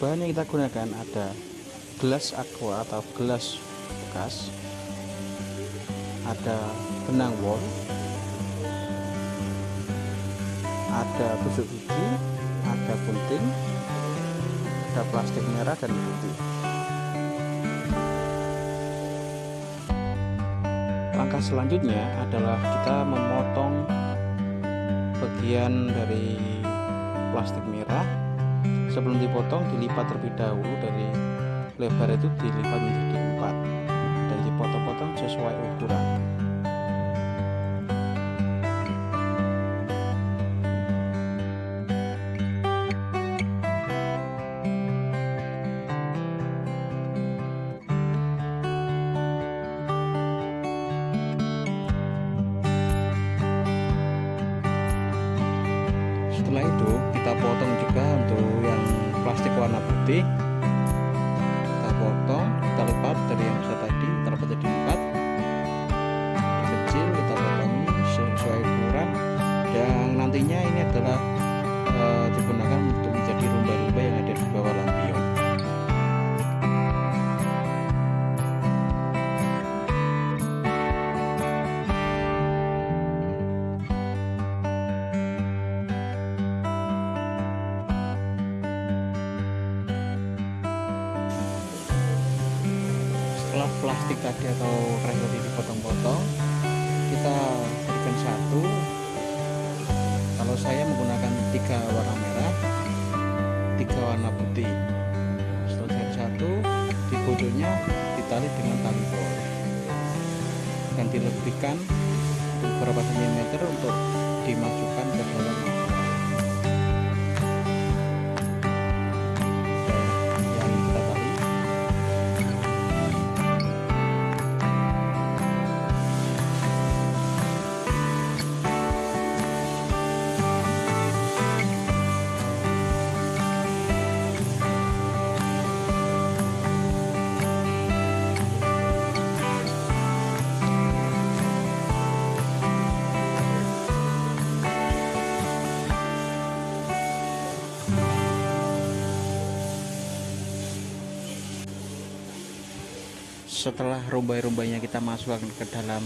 bahan yang kita gunakan ada gelas aqua atau gelas bekas ada benang wol ada tusuk gigi ada gunting ada plastik merah dan putih. Langkah selanjutnya adalah kita memotong bagian dari plastik merah sebelum dipotong dilipat terlebih dahulu dari lebar itu dilipat menjadi empat. Dan dipotong-potong sesuai ukuran. Setelah itu kita potong juga untuk yang plastik warna putih. Kita potong kita lipat dari yang besar setelah plastik tadi atau karet tadi dipotong-potong kita berikan satu. Kalau saya menggunakan tiga warna merah tiga warna putih. Setelah satu di bodohnya ditali dengan tali bor dan dilebihkan beberapa sentimeter untuk dimasukkan ke dalam setelah rumbai-rumbainya kita masukkan ke dalam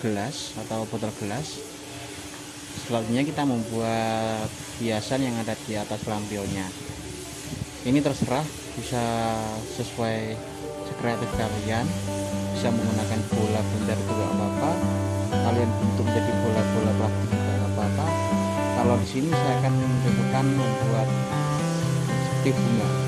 gelas atau botol gelas selanjutnya kita membuat hiasan yang ada di atas lampionnya ini terserah bisa sesuai sekreatif kalian bisa menggunakan bola bundar itu gak apa-apa. Kalian bentuk jadi bola-bola plastik juga apa-apa. Kalau di sini saya akan mencobakan membuat seperti bunga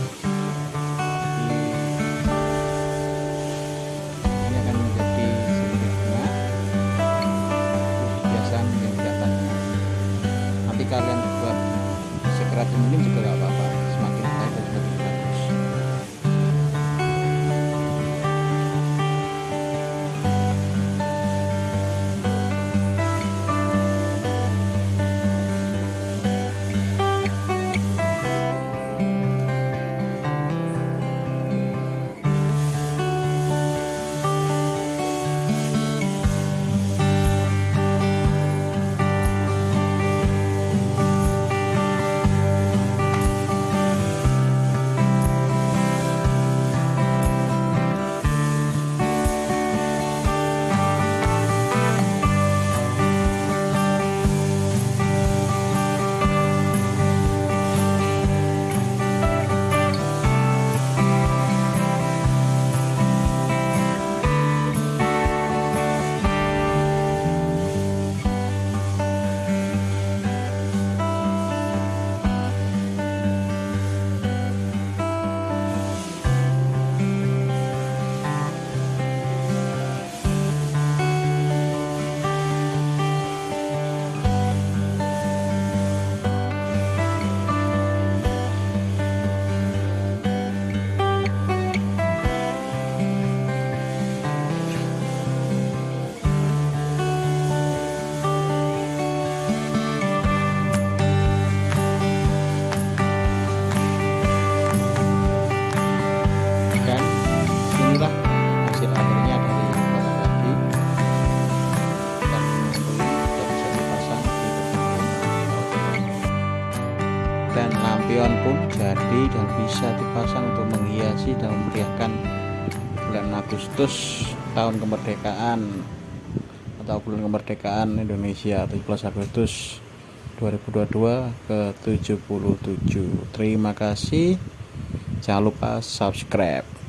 lampion pun jadi dan bisa dipasang untuk menghiasi dan memeriahkan bulan Agustus tahun kemerdekaan atau bulan kemerdekaan Indonesia 17 Agustus 2022 ke 77 terima kasih. Jangan lupa subscribe